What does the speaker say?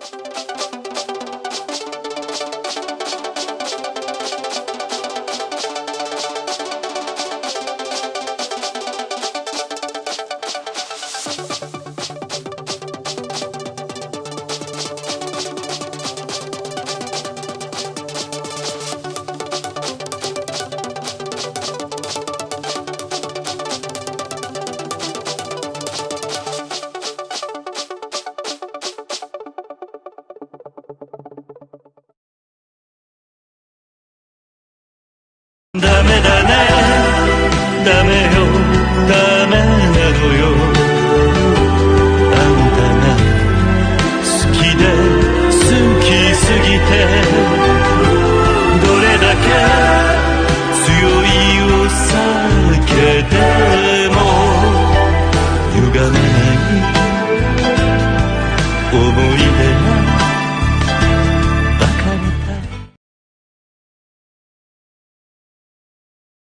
you 你的。